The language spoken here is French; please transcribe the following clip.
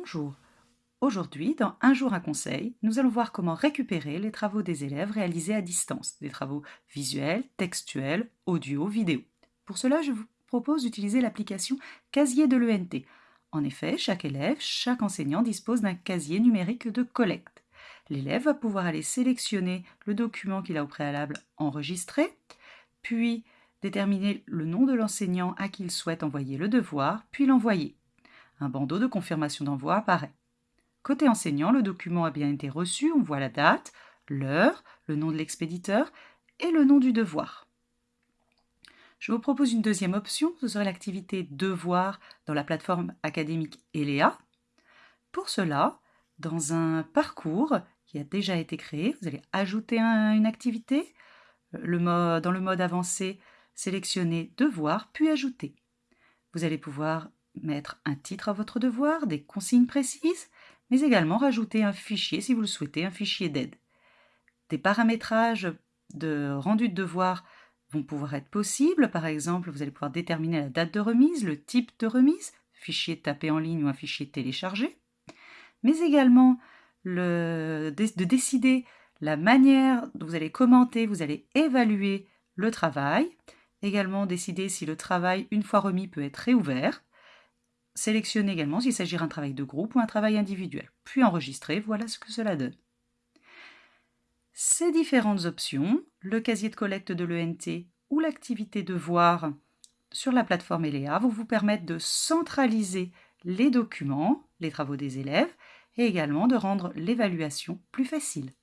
Bonjour. Aujourd'hui, dans Un jour un conseil, nous allons voir comment récupérer les travaux des élèves réalisés à distance, des travaux visuels, textuels, audio, vidéo. Pour cela, je vous propose d'utiliser l'application Casier de l'ENT. En effet, chaque élève, chaque enseignant dispose d'un casier numérique de collecte. L'élève va pouvoir aller sélectionner le document qu'il a au préalable enregistré, puis déterminer le nom de l'enseignant à qui il souhaite envoyer le devoir, puis l'envoyer. Un bandeau de confirmation d'envoi apparaît. Côté enseignant, le document a bien été reçu, on voit la date, l'heure, le nom de l'expéditeur et le nom du devoir. Je vous propose une deuxième option, ce serait l'activité Devoir dans la plateforme académique ELEA. Pour cela, dans un parcours qui a déjà été créé, vous allez ajouter une activité, dans le mode avancé, sélectionner Devoir, puis Ajouter. Vous allez pouvoir mettre un titre à votre devoir, des consignes précises, mais également rajouter un fichier si vous le souhaitez, un fichier d'aide. Des paramétrages de rendu de devoir vont pouvoir être possibles. Par exemple, vous allez pouvoir déterminer la date de remise, le type de remise, fichier tapé en ligne ou un fichier téléchargé, mais également de décider la manière dont vous allez commenter, vous allez évaluer le travail, également décider si le travail, une fois remis, peut être réouvert, Sélectionnez également s'il s'agit d'un travail de groupe ou un travail individuel, puis enregistrer, voilà ce que cela donne. Ces différentes options, le casier de collecte de l'ENT ou l'activité devoir sur la plateforme ELEA vont vous permettre de centraliser les documents, les travaux des élèves, et également de rendre l'évaluation plus facile.